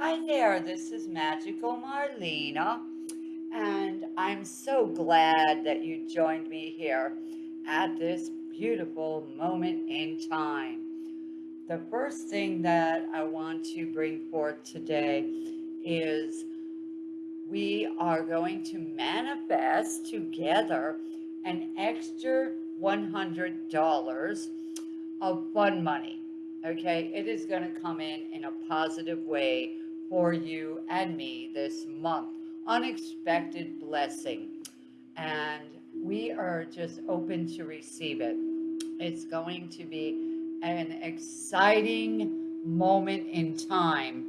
Hi there, this is Magical Marlena, and I'm so glad that you joined me here at this beautiful moment in time. The first thing that I want to bring forth today is we are going to manifest together an extra $100 of fun money. Okay, it is going to come in in a positive way for you and me this month. Unexpected blessing. And we are just open to receive it. It's going to be an exciting moment in time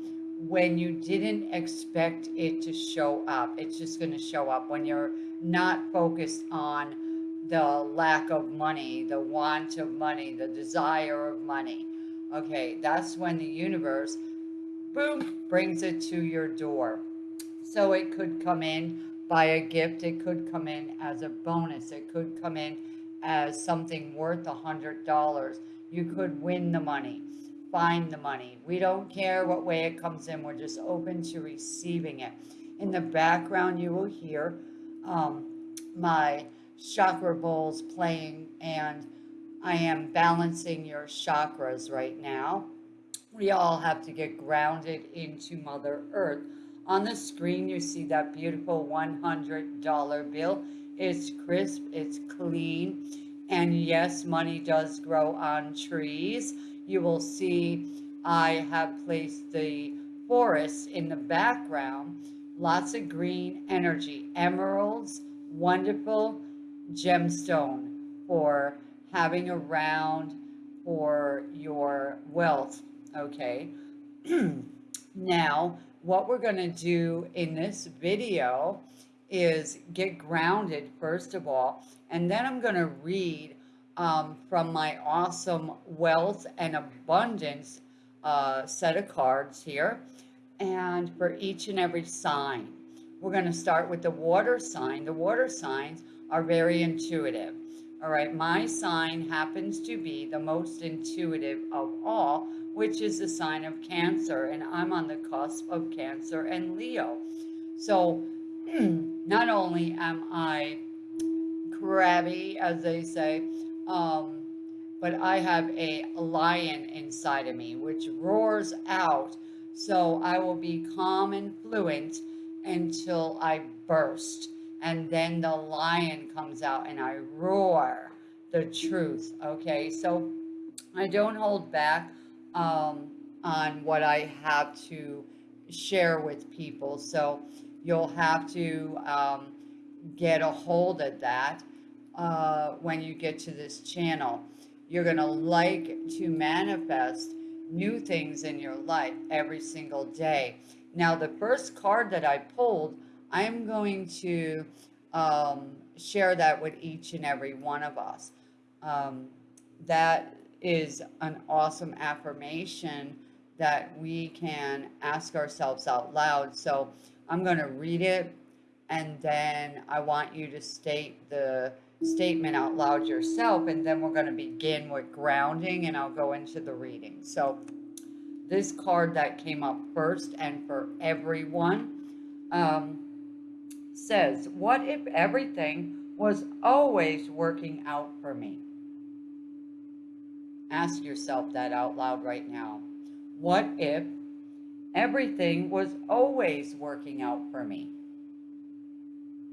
when you didn't expect it to show up. It's just going to show up when you're not focused on the lack of money, the want of money, the desire of money. Okay, that's when the universe boom, brings it to your door. So it could come in by a gift. It could come in as a bonus. It could come in as something worth a hundred dollars. You could win the money, find the money. We don't care what way it comes in. We're just open to receiving it. In the background, you will hear um, my chakra bowls playing and I am balancing your chakras right now we all have to get grounded into Mother Earth. On the screen, you see that beautiful $100 bill. It's crisp, it's clean, and yes, money does grow on trees. You will see I have placed the forest in the background. Lots of green energy. Emeralds, wonderful gemstone for having around for your wealth okay? now, what we're going to do in this video is get grounded, first of all, and then I'm going to read um, from my awesome wealth and abundance uh, set of cards here, and for each and every sign. We're going to start with the water sign. The water signs are very intuitive. All right, my sign happens to be the most intuitive of all, which is a sign of Cancer, and I'm on the cusp of Cancer and Leo. So not only am I crabby, as they say, um, but I have a lion inside of me, which roars out. So I will be calm and fluent until I burst. And then the lion comes out and I roar the truth. Okay, so I don't hold back um, on what I have to share with people. So you'll have to um, get a hold of that uh, when you get to this channel. You're going to like to manifest new things in your life every single day. Now, the first card that I pulled, I'm going to um, share that with each and every one of us. Um, that is an awesome affirmation that we can ask ourselves out loud. So I'm going to read it and then I want you to state the statement out loud yourself and then we're going to begin with grounding and I'll go into the reading. So this card that came up first and for everyone um, says, what if everything was always working out for me? Ask yourself that out loud right now. What if everything was always working out for me?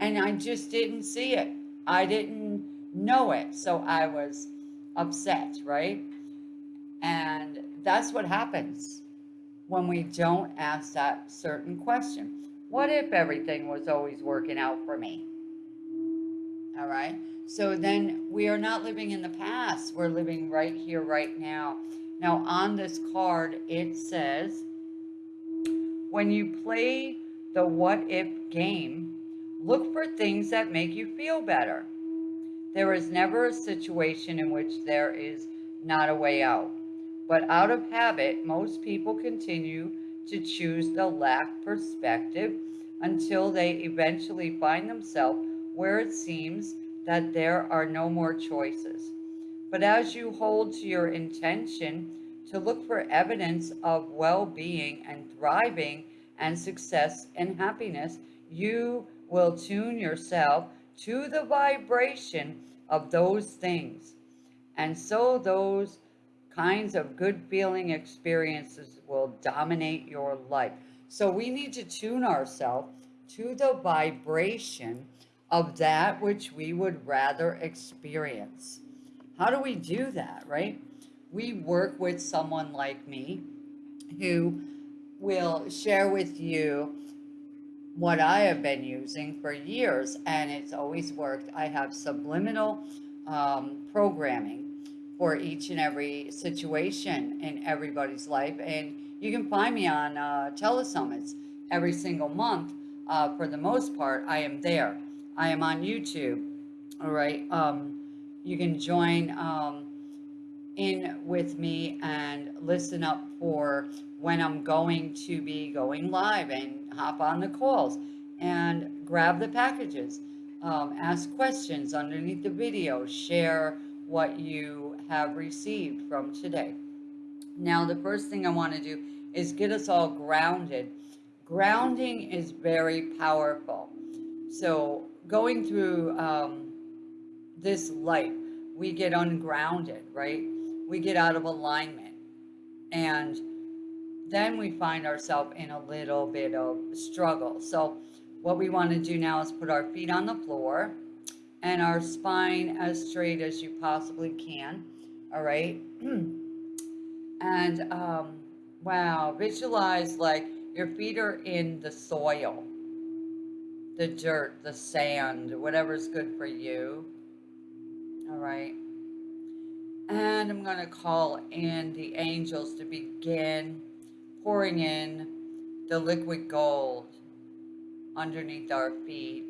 And I just didn't see it. I didn't know it. So I was upset, right? And that's what happens when we don't ask that certain question. What if everything was always working out for me? All right. So then we are not living in the past. We're living right here, right now. Now on this card, it says, when you play the what if game, look for things that make you feel better. There is never a situation in which there is not a way out. But out of habit, most people continue to choose the lack perspective until they eventually find themselves where it seems that there are no more choices. But as you hold to your intention to look for evidence of well being and thriving and success and happiness, you will tune yourself to the vibration of those things. And so those kinds of good feeling experiences will dominate your life. So we need to tune ourselves to the vibration of that which we would rather experience. How do we do that, right? We work with someone like me who will share with you what I have been using for years, and it's always worked. I have subliminal um, programming for each and every situation in everybody's life, and you can find me on uh, telesummits every single month. Uh, for the most part, I am there. I am on YouTube. All right. Um, you can join um, in with me and listen up for when I'm going to be going live and hop on the calls and grab the packages. Um, ask questions underneath the video. Share what you have received from today. Now, the first thing I want to do is get us all grounded. Grounding is very powerful. So, going through um, this life, we get ungrounded, right? We get out of alignment. And then we find ourselves in a little bit of struggle. So, what we want to do now is put our feet on the floor and our spine as straight as you possibly can. All right. and um, wow, visualize like your feet are in the soil, the dirt, the sand, whatever's good for you. All right. And I'm going to call in the angels to begin pouring in the liquid gold underneath our feet.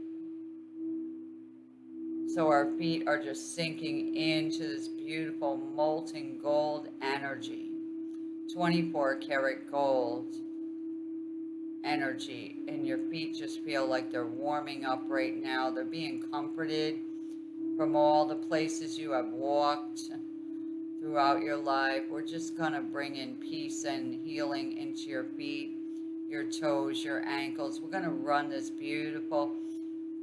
So our feet are just sinking into this beautiful molten gold energy. 24 karat gold energy. And your feet just feel like they're warming up right now. They're being comforted from all the places you have walked throughout your life. We're just going to bring in peace and healing into your feet, your toes, your ankles. We're going to run this beautiful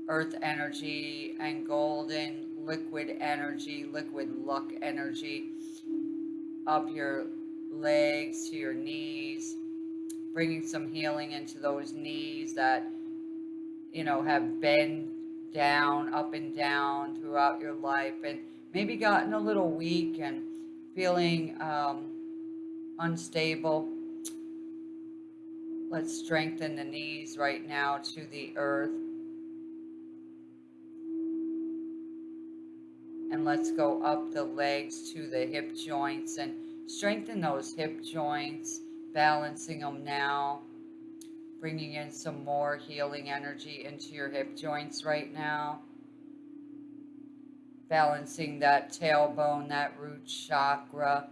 earth energy and golden liquid energy, liquid luck energy up your legs to your knees, bringing some healing into those knees that, you know, have been down, up and down throughout your life and maybe gotten a little weak and feeling um, unstable. Let's strengthen the knees right now to the earth. And let's go up the legs to the hip joints and strengthen those hip joints, balancing them now bringing in some more healing energy into your hip joints right now. Balancing that tailbone, that root chakra,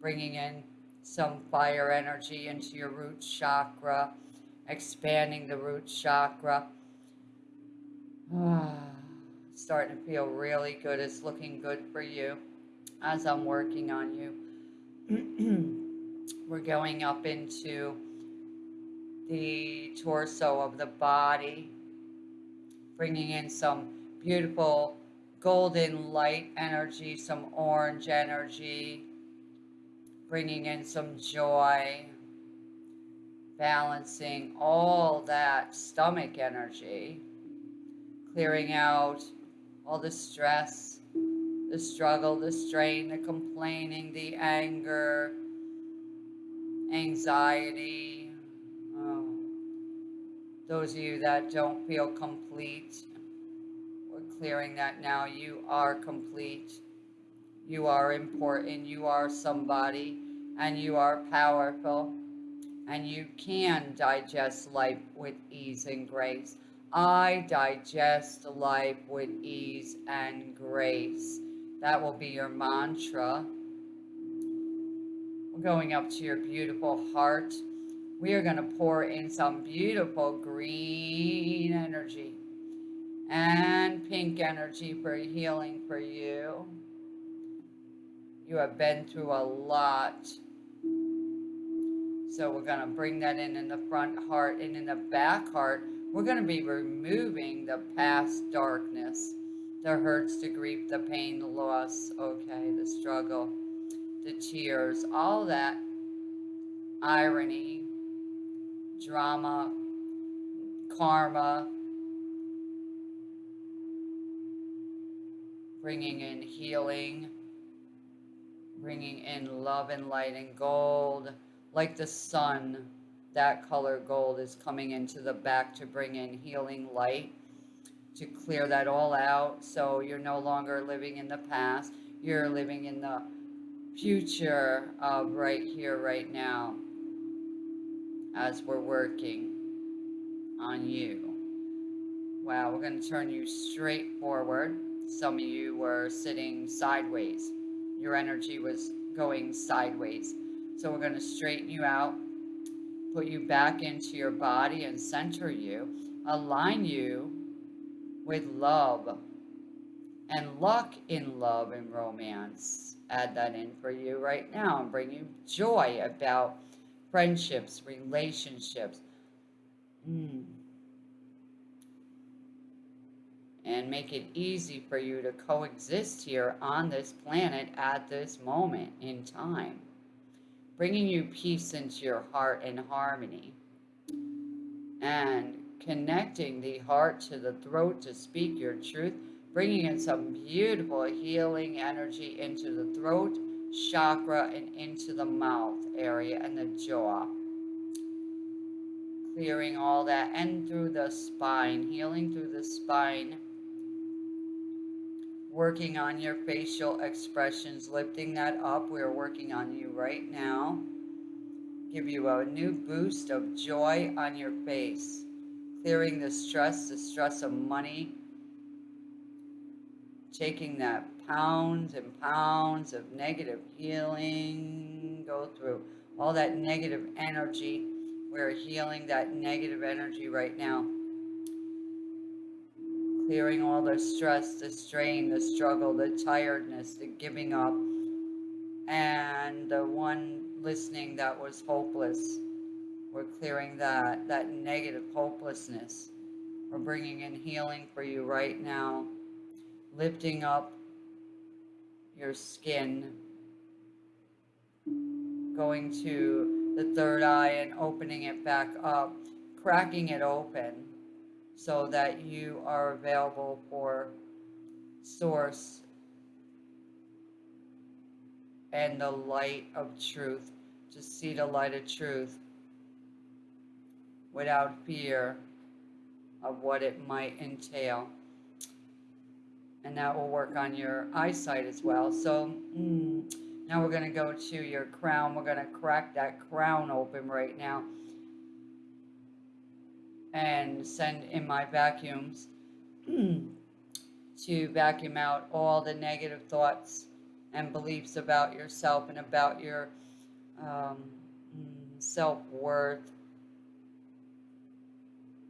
bringing in some fire energy into your root chakra, expanding the root chakra. starting to feel really good. It's looking good for you as I'm working on you. We're going up into the torso of the body, bringing in some beautiful golden light energy, some orange energy, bringing in some joy, balancing all that stomach energy, clearing out all the stress, the struggle, the strain, the complaining, the anger, anxiety, um, those of you that don't feel complete, we're clearing that now. You are complete. You are important. You are somebody. And you are powerful. And you can digest life with ease and grace. I digest life with ease and grace. That will be your mantra. Going up to your beautiful heart we are going to pour in some beautiful green energy and pink energy for healing for you. You have been through a lot So we're going to bring that in in the front heart and in the back heart. We're going to be removing the past darkness, the hurts, the grief, the pain, the loss, okay, the struggle, the tears, all that irony, drama, karma, bringing in healing, bringing in love and light and gold, like the sun. That color gold is coming into the back to bring in healing light, to clear that all out. So you're no longer living in the past, you're living in the future of right here, right now, as we're working on you. Wow, we're going to turn you straight forward. Some of you were sitting sideways. Your energy was going sideways. So we're going to straighten you out, put you back into your body and center you, align you with love and luck in love and romance. Add that in for you right now and bring you joy about friendships, relationships. Mm. and make it easy for you to coexist here on this planet at this moment in time, bringing you peace into your heart and harmony, and connecting the heart to the throat to speak your truth, bringing in some beautiful healing energy into the throat chakra and into the mouth area and the jaw clearing all that and through the spine, healing through the spine working on your facial expressions, lifting that up. We're working on you right now. Give you a new boost of joy on your face. Clearing the stress, the stress of money. Taking that pounds and pounds of negative healing. Go through all that negative energy. We're healing that negative energy right now clearing all the stress, the strain, the struggle, the tiredness, the giving up, and the one listening that was hopeless. We're clearing that, that negative hopelessness. We're bringing in healing for you right now, lifting up your skin, going to the third eye and opening it back up, cracking it open so that you are available for source and the light of truth, to see the light of truth without fear of what it might entail. And that will work on your eyesight as well. So mm, now we're going to go to your crown. We're going to crack that crown open right now and send in my vacuums to vacuum out all the negative thoughts and beliefs about yourself and about your um, self-worth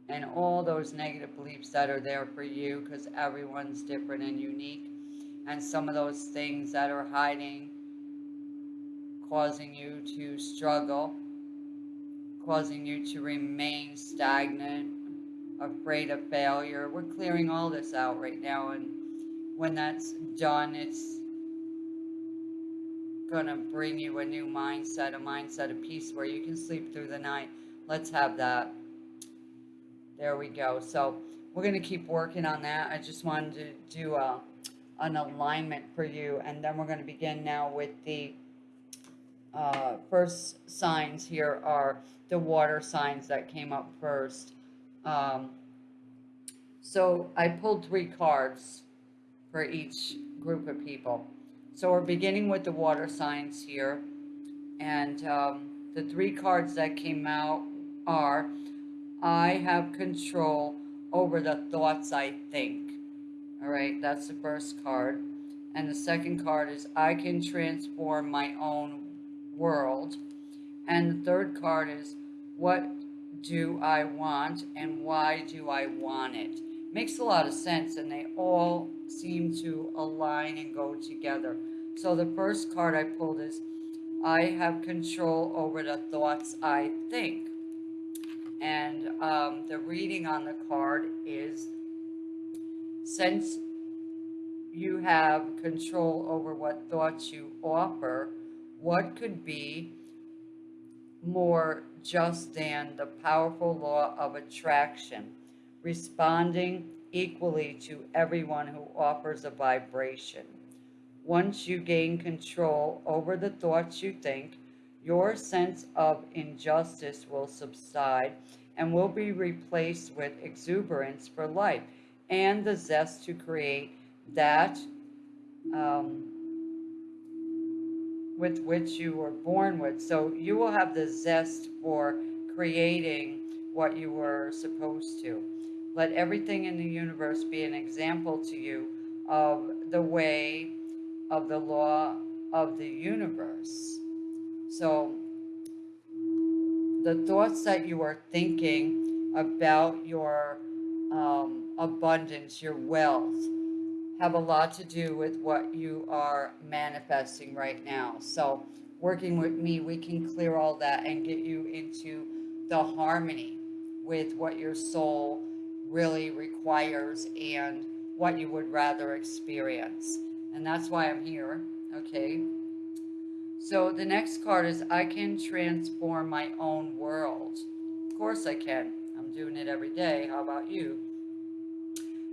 and all those negative beliefs that are there for you because everyone's different and unique and some of those things that are hiding causing you to struggle causing you to remain stagnant, afraid of failure. We're clearing all this out right now, and when that's done, it's gonna bring you a new mindset, a mindset of peace where you can sleep through the night. Let's have that. There we go. So we're gonna keep working on that. I just wanted to do a, an alignment for you, and then we're gonna begin now with the uh, first signs here are the water signs that came up first. Um, so I pulled three cards for each group of people. So we're beginning with the water signs here. And um, the three cards that came out are, I have control over the thoughts I think. All right, that's the first card. And the second card is, I can transform my own world. And the third card is, what do I want and why do I want it? Makes a lot of sense and they all seem to align and go together. So the first card I pulled is, I have control over the thoughts I think. And um, the reading on the card is since you have control over what thoughts you offer, what could be more just than the powerful law of attraction, responding equally to everyone who offers a vibration. Once you gain control over the thoughts you think, your sense of injustice will subside and will be replaced with exuberance for life and the zest to create that um, with which you were born with. So you will have the zest for creating what you were supposed to. Let everything in the universe be an example to you of the way of the law of the universe. So the thoughts that you are thinking about your um, abundance, your wealth, have a lot to do with what you are manifesting right now. So working with me, we can clear all that and get you into the harmony with what your soul really requires and what you would rather experience. And that's why I'm here, okay? So the next card is I can transform my own world. Of course I can. I'm doing it every day. How about you?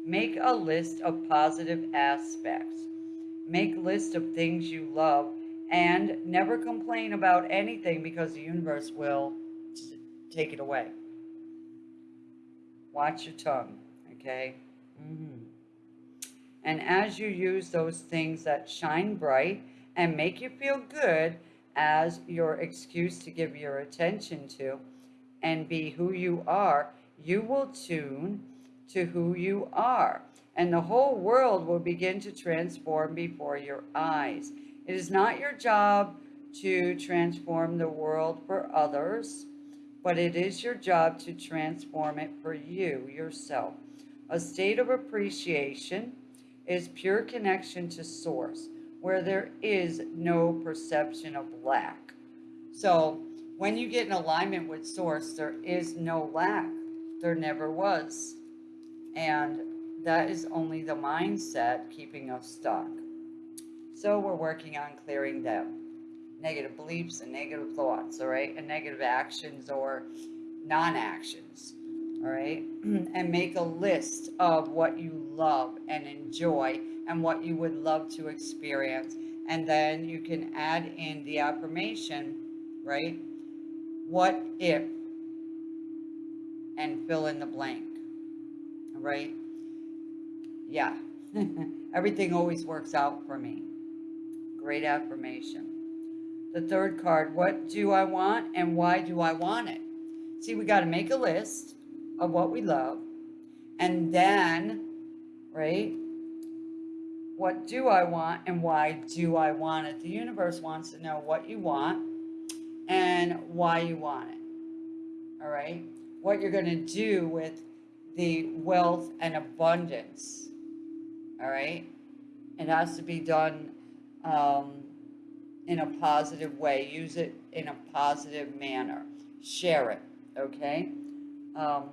Make a list of positive aspects. Make a list of things you love and never complain about anything because the universe will take it away. Watch your tongue, okay? Mm -hmm. And as you use those things that shine bright and make you feel good as your excuse to give your attention to and be who you are, you will tune to who you are, and the whole world will begin to transform before your eyes. It is not your job to transform the world for others, but it is your job to transform it for you, yourself. A state of appreciation is pure connection to source, where there is no perception of lack. So when you get in alignment with source, there is no lack. There never was. And that is only the mindset keeping us stuck. So we're working on clearing them. Negative beliefs and negative thoughts, all right? And negative actions or non-actions, all right? and make a list of what you love and enjoy and what you would love to experience. And then you can add in the affirmation, right? What if? And fill in the blank right? Yeah, everything always works out for me. Great affirmation. The third card, what do I want and why do I want it? See, we got to make a list of what we love. And then, right, what do I want and why do I want it? The universe wants to know what you want and why you want it. All right? What you're going to do with the wealth and abundance. All right? It has to be done um, in a positive way. Use it in a positive manner. Share it, okay? Um,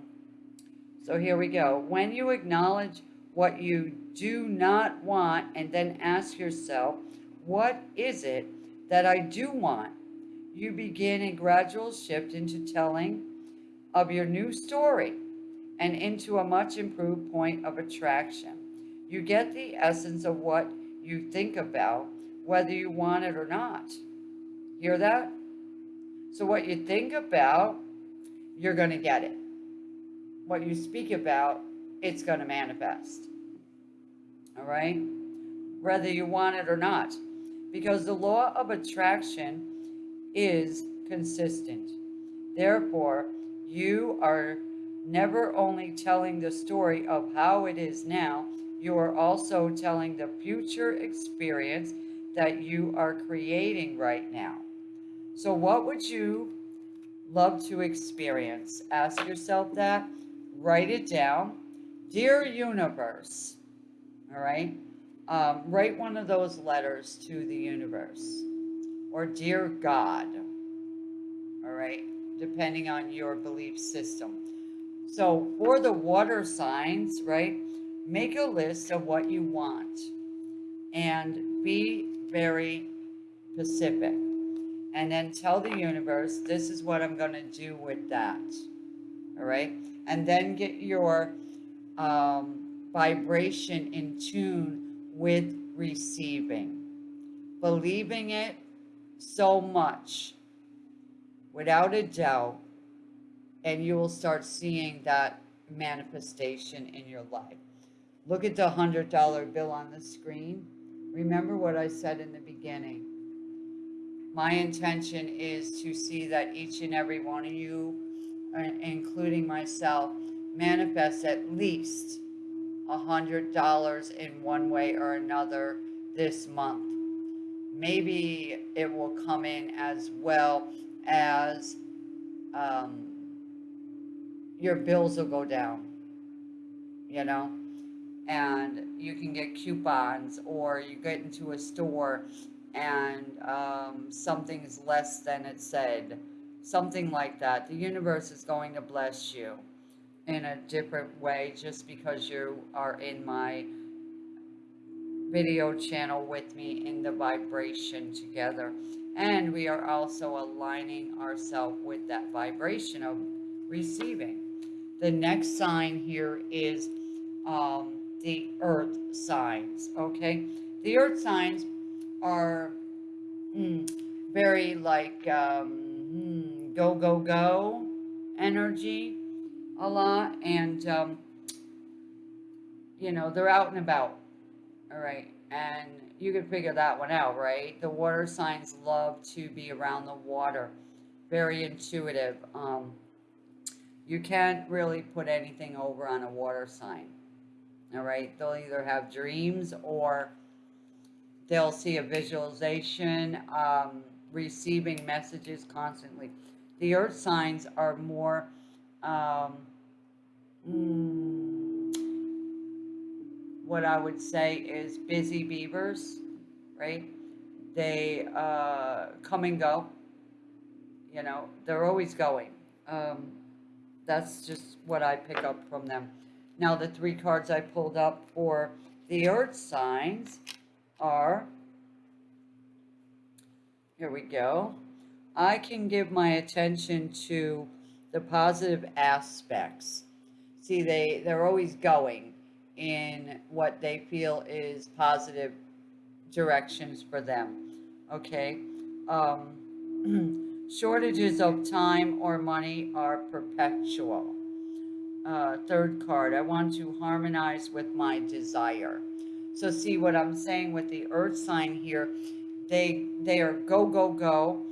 so here we go. When you acknowledge what you do not want and then ask yourself, what is it that I do want? You begin a gradual shift into telling of your new story and into a much improved point of attraction. You get the essence of what you think about, whether you want it or not. Hear that? So what you think about, you're going to get it. What you speak about, it's going to manifest. All right? Whether you want it or not. Because the law of attraction is consistent. Therefore, you are never only telling the story of how it is now, you are also telling the future experience that you are creating right now. So what would you love to experience? Ask yourself that. Write it down. Dear Universe, all right? Um, write one of those letters to the universe or Dear God. All right, depending on your belief system. So for the water signs, right, make a list of what you want and be very specific. And then tell the universe, this is what I'm going to do with that. All right. And then get your um, vibration in tune with receiving. Believing it so much, without a doubt, and you will start seeing that manifestation in your life. Look at the $100 bill on the screen. Remember what I said in the beginning. My intention is to see that each and every one of you, uh, including myself, manifests at least $100 in one way or another this month. Maybe it will come in as well as um, your bills will go down, you know, and you can get coupons or you get into a store and um, something's less than it said, something like that. The universe is going to bless you in a different way just because you are in my video channel with me in the vibration together. And we are also aligning ourselves with that vibration of receiving. The next sign here is um, the earth signs, okay? The earth signs are mm, very like um, mm, go, go, go energy a lot. And, um, you know, they're out and about, all right? And you can figure that one out, right? The water signs love to be around the water. Very intuitive. Um, you can't really put anything over on a water sign. All right, they'll either have dreams or they'll see a visualization, um, receiving messages constantly. The earth signs are more, um, mm, what I would say is busy beavers, right? They uh, come and go, you know, they're always going. Um, that's just what I pick up from them. Now the three cards I pulled up for the earth signs are, here we go. I can give my attention to the positive aspects. See, they, they're always going in what they feel is positive directions for them. Okay. Um, Shortages of time or money are perpetual. Uh, third card, I want to harmonize with my desire. So see what I'm saying with the earth sign here, they, they are go, go, go.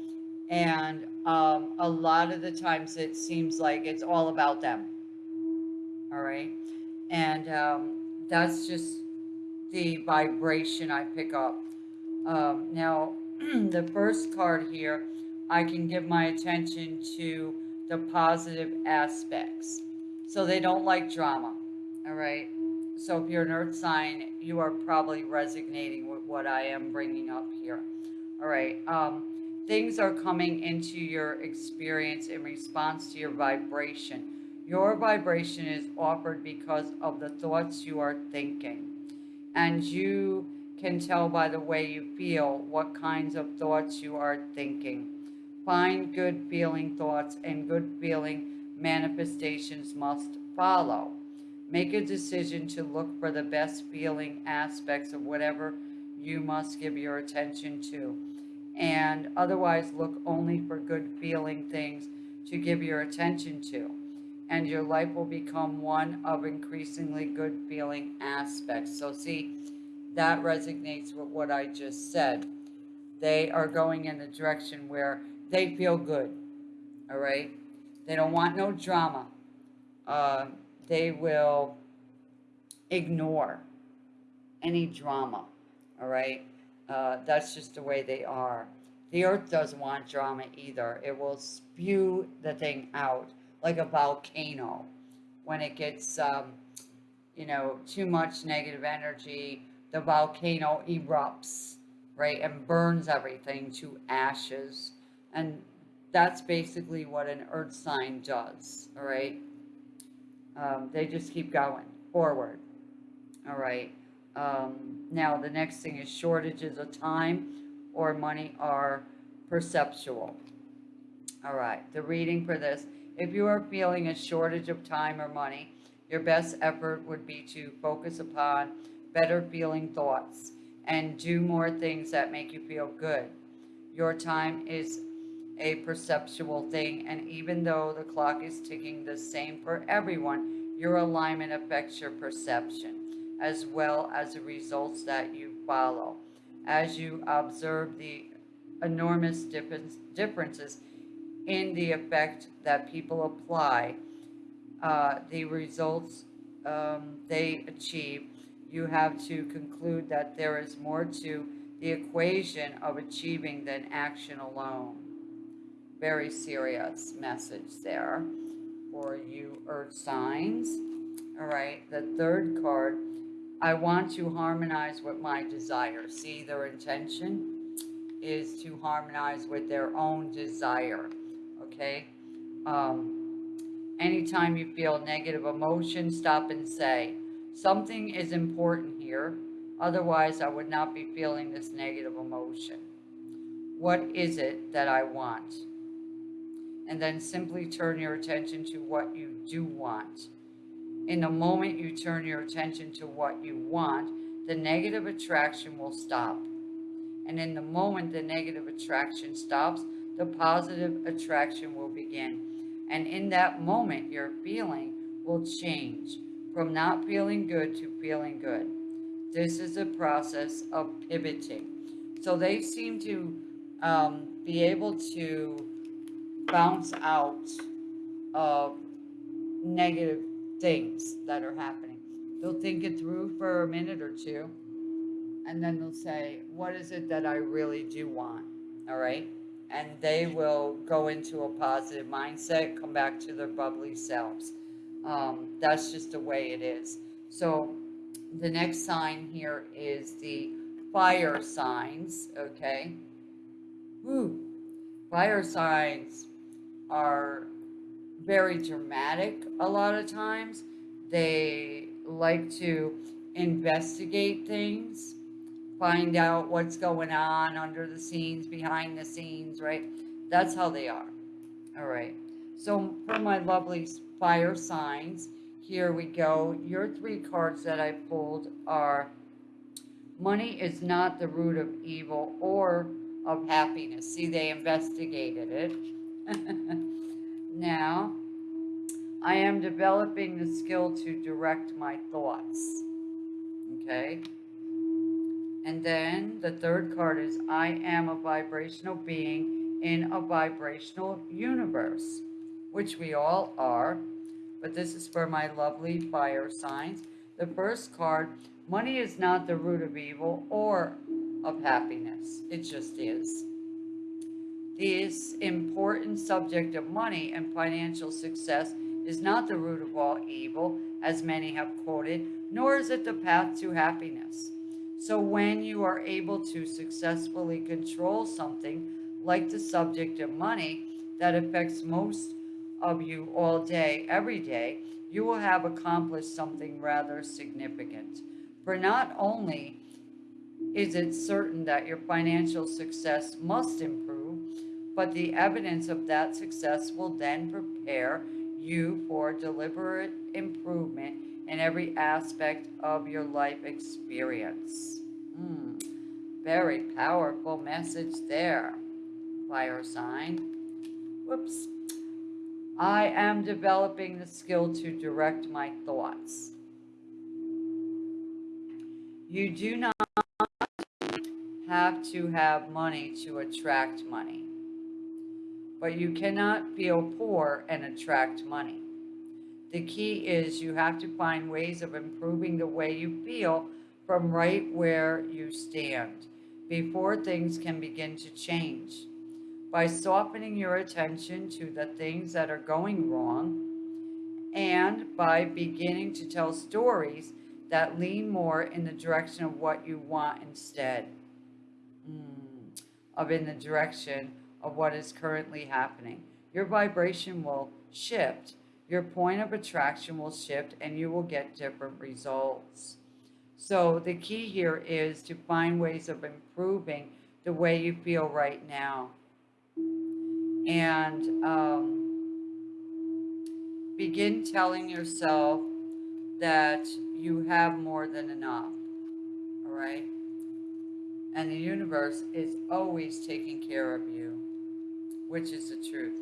And um, a lot of the times it seems like it's all about them. All right. And um, that's just the vibration I pick up. Um, now, the first card here, I can give my attention to the positive aspects. So they don't like drama, all right? So if you're an earth sign, you are probably resonating with what I am bringing up here. All right. Um, things are coming into your experience in response to your vibration. Your vibration is offered because of the thoughts you are thinking. And you can tell by the way you feel what kinds of thoughts you are thinking. Find good feeling thoughts and good feeling manifestations must follow. Make a decision to look for the best feeling aspects of whatever you must give your attention to. And otherwise look only for good feeling things to give your attention to. And your life will become one of increasingly good feeling aspects. So see, that resonates with what I just said. They are going in a direction where they feel good. All right. They don't want no drama. Uh, they will ignore any drama. All right. Uh, that's just the way they are. The earth doesn't want drama either. It will spew the thing out like a volcano when it gets, um, you know, too much negative energy. The volcano erupts right? And burns everything to ashes. And that's basically what an earth sign does, all right? Um, they just keep going forward, all right? Um, now, the next thing is shortages of time or money are perceptual. All right, the reading for this. If you are feeling a shortage of time or money, your best effort would be to focus upon better feeling thoughts and do more things that make you feel good. Your time is a perceptual thing, and even though the clock is ticking the same for everyone, your alignment affects your perception as well as the results that you follow. As you observe the enormous difference, differences in the effect that people apply uh, the results um, they achieve, you have to conclude that there is more to the equation of achieving than action alone. Very serious message there for you earth signs. All right, the third card, I want to harmonize with my desire. See, their intention is to harmonize with their own desire, okay? Um, Anytime you feel negative emotion, stop and say, something is important here. Otherwise, I would not be feeling this negative emotion. What is it that I want? And then simply turn your attention to what you do want. In the moment you turn your attention to what you want, the negative attraction will stop. And in the moment the negative attraction stops, the positive attraction will begin. And in that moment, your feeling will change from not feeling good to feeling good. This is a process of pivoting. So they seem to um, be able to bounce out of negative things that are happening. They'll think it through for a minute or two, and then they'll say, what is it that I really do want? All right and they will go into a positive mindset, come back to their bubbly selves. Um, that's just the way it is. So the next sign here is the fire signs, okay? Woo. Fire signs are very dramatic a lot of times. They like to investigate things find out what's going on under the scenes, behind the scenes, right? That's how they are. All right. So for my lovely fire signs, here we go. Your three cards that I pulled are money is not the root of evil or of happiness. See, they investigated it. now, I am developing the skill to direct my thoughts. Okay. And then the third card is I am a vibrational being in a vibrational universe, which we all are. But this is for my lovely fire signs. The first card, money is not the root of evil or of happiness. It just is. This important subject of money and financial success is not the root of all evil, as many have quoted, nor is it the path to happiness. So when you are able to successfully control something like the subject of money that affects most of you all day, every day, you will have accomplished something rather significant. For not only is it certain that your financial success must improve, but the evidence of that success will then prepare you for deliberate improvement in every aspect of your life experience. Mm, very powerful message there, fire sign. Whoops. I am developing the skill to direct my thoughts. You do not have to have money to attract money, but you cannot feel poor and attract money. The key is you have to find ways of improving the way you feel from right where you stand before things can begin to change. By softening your attention to the things that are going wrong and by beginning to tell stories that lean more in the direction of what you want instead. mm, of in the direction of what is currently happening. Your vibration will shift. Your point of attraction will shift and you will get different results. So the key here is to find ways of improving the way you feel right now. And um, begin telling yourself that you have more than enough. All right? And the universe is always taking care of you, which is the truth.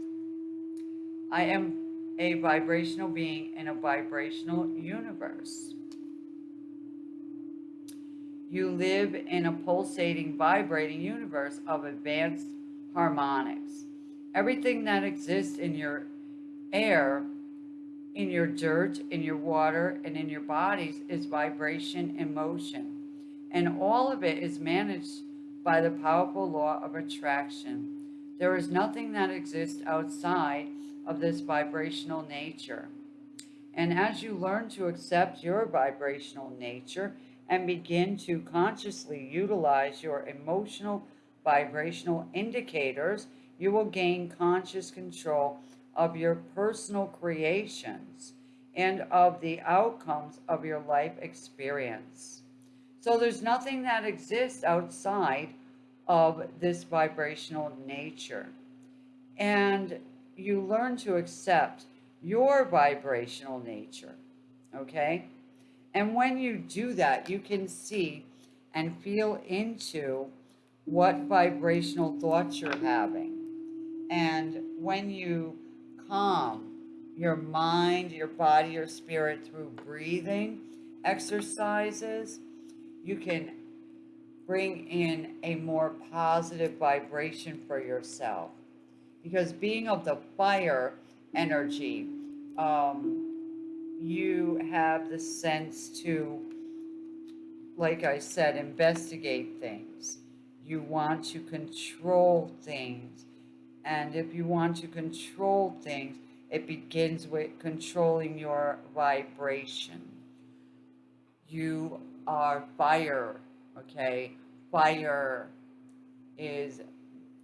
I am a vibrational being in a vibrational universe. You live in a pulsating, vibrating universe of advanced harmonics. Everything that exists in your air, in your dirt, in your water, and in your bodies is vibration and motion. And all of it is managed by the powerful law of attraction. There is nothing that exists outside of this vibrational nature. And as you learn to accept your vibrational nature and begin to consciously utilize your emotional vibrational indicators, you will gain conscious control of your personal creations and of the outcomes of your life experience. So there's nothing that exists outside of this vibrational nature. And you learn to accept your vibrational nature, okay? And when you do that, you can see and feel into what vibrational thoughts you're having. And when you calm your mind, your body, your spirit through breathing exercises, you can bring in a more positive vibration for yourself because being of the fire energy, um, you have the sense to, like I said, investigate things. You want to control things. And if you want to control things, it begins with controlling your vibration. You are fire, okay? Fire is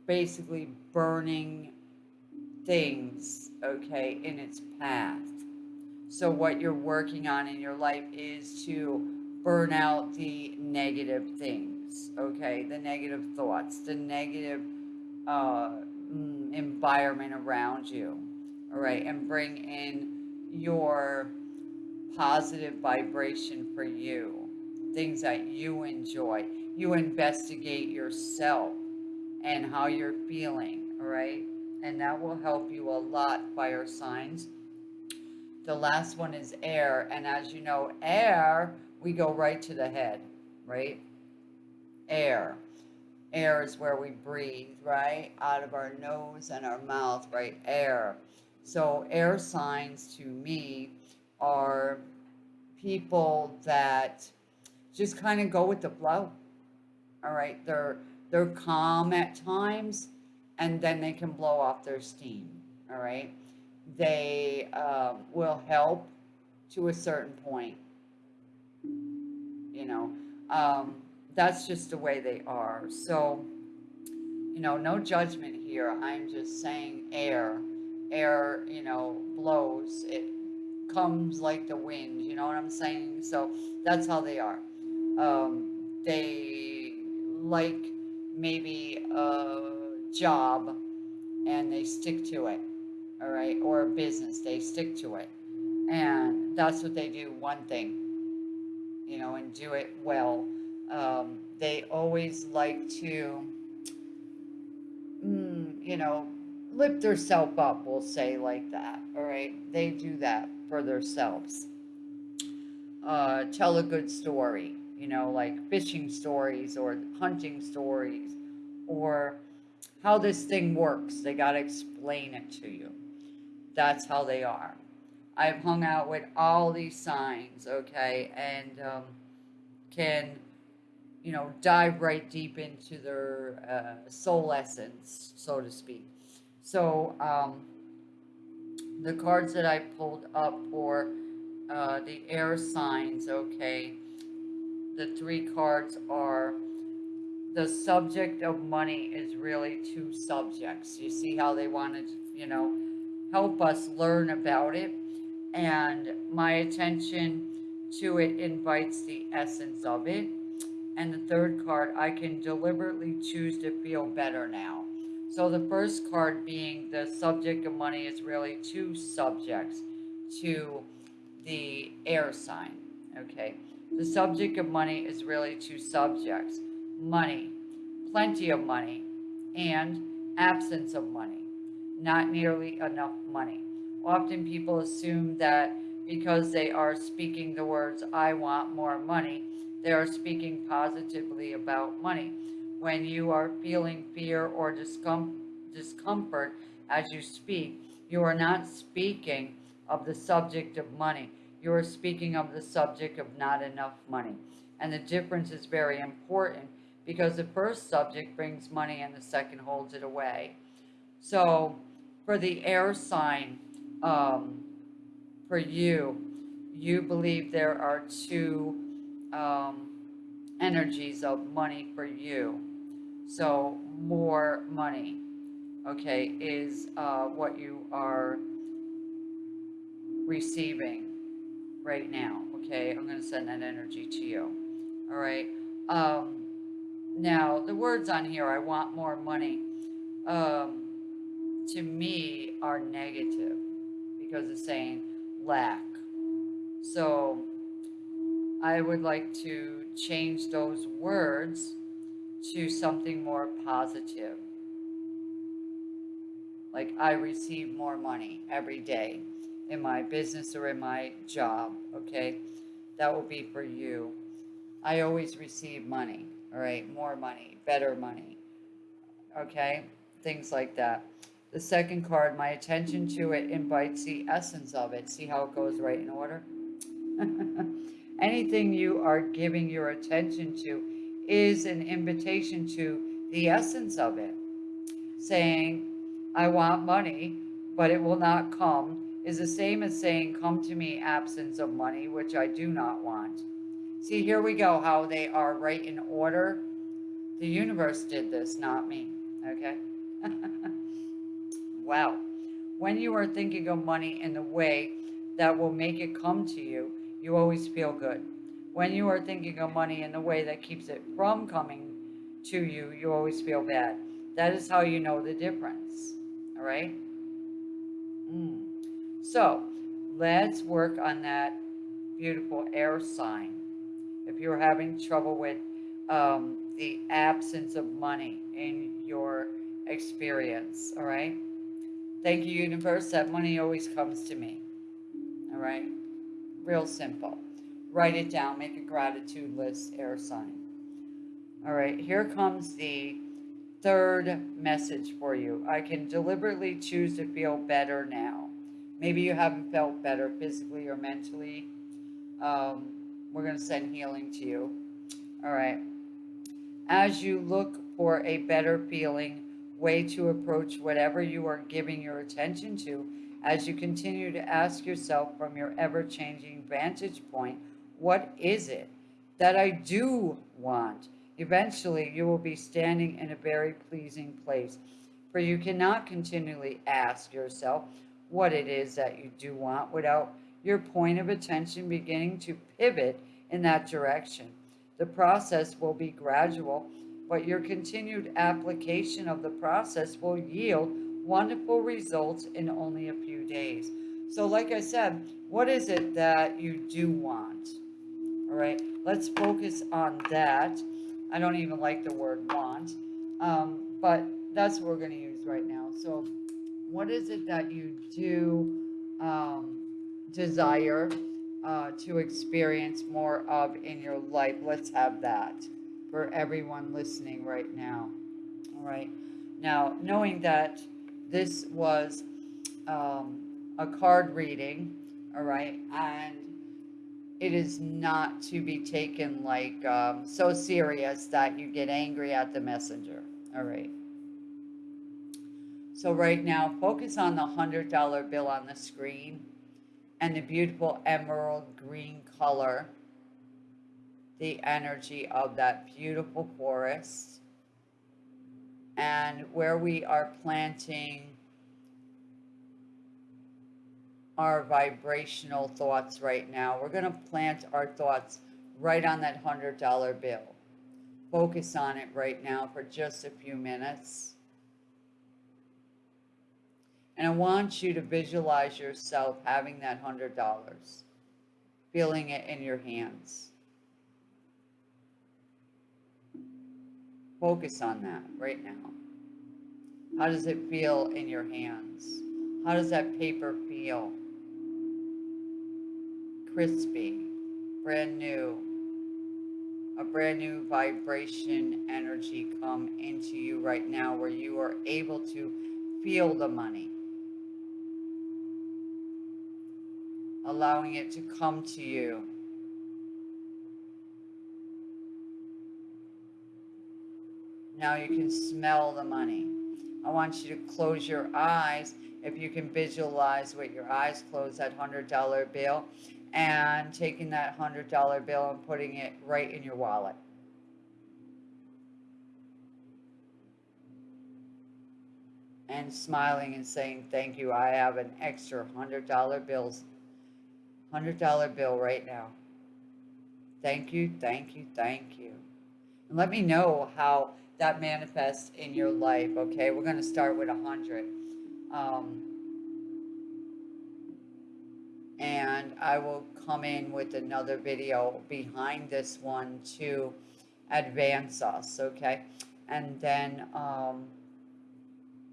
basically burning things, okay, in its path. So what you're working on in your life is to burn out the negative things, okay, the negative thoughts, the negative uh, mm, environment around you, all right, and bring in your positive vibration for you, things that you enjoy. You investigate yourself and how you're feeling, all right? And that will help you a lot, fire signs. The last one is air. And as you know, air, we go right to the head, right? Air. Air is where we breathe, right? Out of our nose and our mouth, right? Air. So air signs to me are people that just kind of go with the flow. All right. They're they're calm at times and then they can blow off their steam. All right. They um, will help to a certain point. You know, um, that's just the way they are. So, you know, no judgment here. I'm just saying air. Air, you know, blows. It comes like the wind. You know what I'm saying? So that's how they are. Um, they like maybe a job and they stick to it, all right, or a business, they stick to it. And that's what they do, one thing, you know, and do it well. Um, they always like to, mm, you know, lift themselves up, we'll say like that, all right? They do that for themselves. Uh, tell a good story you know, like fishing stories or hunting stories or how this thing works. They got to explain it to you. That's how they are. I've hung out with all these signs, okay, and um, can, you know, dive right deep into their uh, soul essence, so to speak. So, um, the cards that I pulled up for uh, the air signs, okay, the three cards are the subject of money is really two subjects. You see how they wanted, you know, help us learn about it. And my attention to it invites the essence of it. And the third card, I can deliberately choose to feel better now. So the first card being the subject of money is really two subjects to the air sign, okay? The subject of money is really two subjects, money, plenty of money, and absence of money, not nearly enough money. Often people assume that because they are speaking the words, I want more money, they are speaking positively about money. When you are feeling fear or discomfort as you speak, you are not speaking of the subject of money. You are speaking of the subject of not enough money. And the difference is very important because the first subject brings money and the second holds it away. So for the air sign, um, for you, you believe there are two um, energies of money for you. So more money, okay, is uh, what you are receiving right now, okay? I'm going to send that energy to you, all right? Um, now, the words on here, I want more money, um, to me are negative because it's saying lack. So I would like to change those words to something more positive. Like I receive more money every day in my business or in my job, okay? That will be for you. I always receive money, all right? More money, better money, okay? Things like that. The second card, my attention to it invites the essence of it. See how it goes right in order? Anything you are giving your attention to is an invitation to the essence of it. Saying, I want money, but it will not come, is the same as saying, come to me absence of money, which I do not want. See, here we go, how they are right in order. The universe did this, not me, okay? wow. When you are thinking of money in the way that will make it come to you, you always feel good. When you are thinking of money in the way that keeps it from coming to you, you always feel bad. That is how you know the difference. All right? Mm. So, let's work on that beautiful air sign. If you're having trouble with um, the absence of money in your experience, all right? Thank you, universe, that money always comes to me, all right? Real simple. Write it down, make a gratitude list, air sign. All right, here comes the third message for you. I can deliberately choose to feel better now. Maybe you haven't felt better physically or mentally. Um, we're going to send healing to you. All right. As you look for a better feeling, way to approach whatever you are giving your attention to, as you continue to ask yourself from your ever-changing vantage point, what is it that I do want? Eventually, you will be standing in a very pleasing place, for you cannot continually ask yourself what it is that you do want without your point of attention beginning to pivot in that direction. The process will be gradual, but your continued application of the process will yield wonderful results in only a few days. So like I said, what is it that you do want? All right, let's focus on that. I don't even like the word want, um, but that's what we're going to use right now. So what is it that you do um, desire uh, to experience more of in your life? Let's have that for everyone listening right now. All right. Now, knowing that this was um, a card reading, all right, and it is not to be taken like um, so serious that you get angry at the messenger. All right. So right now, focus on the $100 bill on the screen and the beautiful emerald green color, the energy of that beautiful forest. and where we are planting our vibrational thoughts right now. We're going to plant our thoughts right on that $100 bill. Focus on it right now for just a few minutes. And I want you to visualize yourself having that $100, feeling it in your hands. Focus on that right now. How does it feel in your hands? How does that paper feel? Crispy, brand new, a brand new vibration energy come into you right now where you are able to feel the money. Allowing it to come to you. Now you can smell the money. I want you to close your eyes if you can visualize with your eyes closed that $100 bill and taking that $100 bill and putting it right in your wallet. And smiling and saying, thank you, I have an extra $100 bills, $100 bill right now. Thank you, thank you, thank you. And let me know how that manifests in your life, okay? We're going to start with a 100. Um, and I will come in with another video behind this one to advance us, okay? And then, um,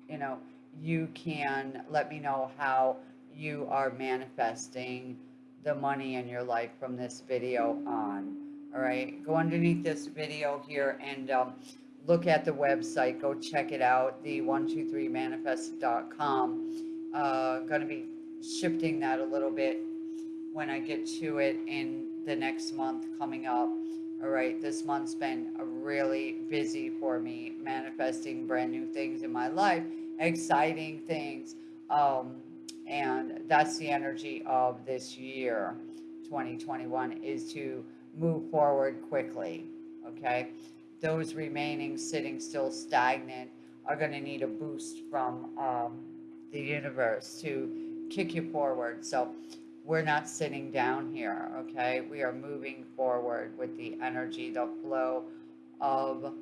you know, you can let me know how you are manifesting the money in your life from this video on. All right, go underneath this video here and um, look at the website. Go check it out, the 123manifest.com. Uh, going to be shifting that a little bit when I get to it in the next month coming up. All right, this month's been really busy for me, manifesting brand new things in my life, exciting things. Um, and that's the energy of this year, 2021, is to move forward quickly. Okay, those remaining sitting still stagnant are going to need a boost from um, the universe to kick you forward. So we're not sitting down here, okay? We are moving forward with the energy, the flow of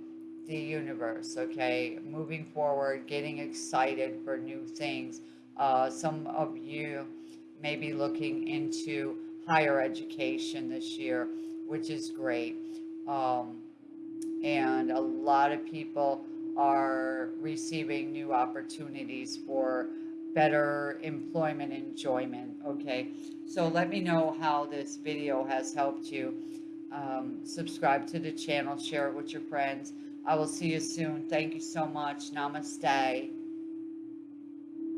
the universe, okay? Moving forward, getting excited for new things. Uh, some of you may be looking into higher education this year, which is great. Um, and a lot of people are receiving new opportunities for better employment enjoyment, okay? So let me know how this video has helped you. Um, subscribe to the channel, share it with your friends. I will see you soon. Thank you so much. Namaste.